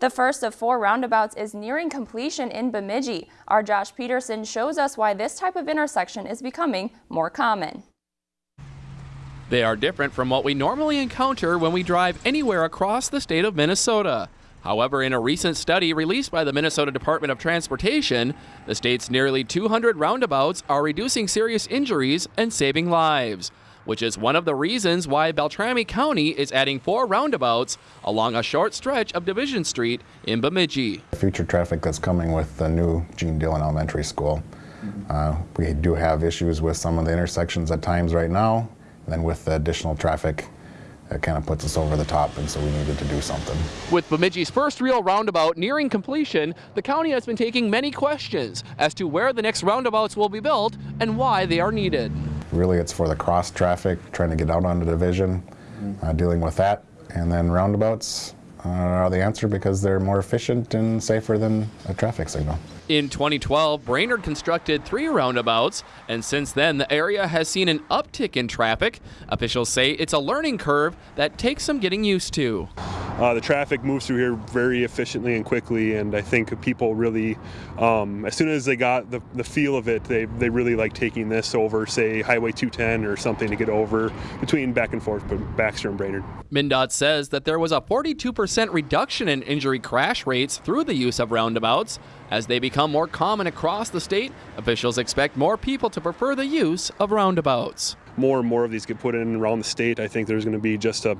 The first of four roundabouts is nearing completion in Bemidji. Our Josh Peterson shows us why this type of intersection is becoming more common. They are different from what we normally encounter when we drive anywhere across the state of Minnesota. However, in a recent study released by the Minnesota Department of Transportation, the state's nearly 200 roundabouts are reducing serious injuries and saving lives which is one of the reasons why Beltrami County is adding four roundabouts along a short stretch of Division Street in Bemidji. Future traffic that's coming with the new Gene Dillon Elementary School. Uh, we do have issues with some of the intersections at times right now, and then with the additional traffic it kind of puts us over the top, and so we needed to do something. With Bemidji's first real roundabout nearing completion, the county has been taking many questions as to where the next roundabouts will be built and why they are needed. Really, it's for the cross traffic, trying to get out on the division, uh, dealing with that. And then roundabouts uh, are the answer because they're more efficient and safer than a traffic signal. In 2012, Brainerd constructed three roundabouts, and since then, the area has seen an uptick in traffic. Officials say it's a learning curve that takes some getting used to. Uh, the traffic moves through here very efficiently and quickly, and I think people really, um, as soon as they got the, the feel of it, they, they really like taking this over, say, Highway 210 or something to get over between back and forth, Baxter and Brainerd. MnDOT says that there was a 42% reduction in injury crash rates through the use of roundabouts. As they become more common across the state, officials expect more people to prefer the use of roundabouts more and more of these get put in around the state, I think there's going to be just a,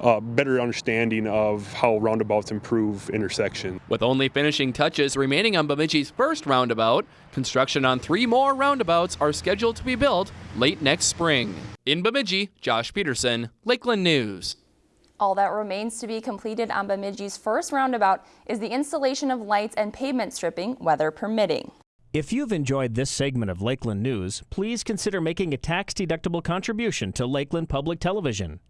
a better understanding of how roundabouts improve intersection. With only finishing touches remaining on Bemidji's first roundabout, construction on three more roundabouts are scheduled to be built late next spring. In Bemidji, Josh Peterson, Lakeland News. All that remains to be completed on Bemidji's first roundabout is the installation of lights and pavement stripping, weather permitting. If you've enjoyed this segment of Lakeland News, please consider making a tax-deductible contribution to Lakeland Public Television.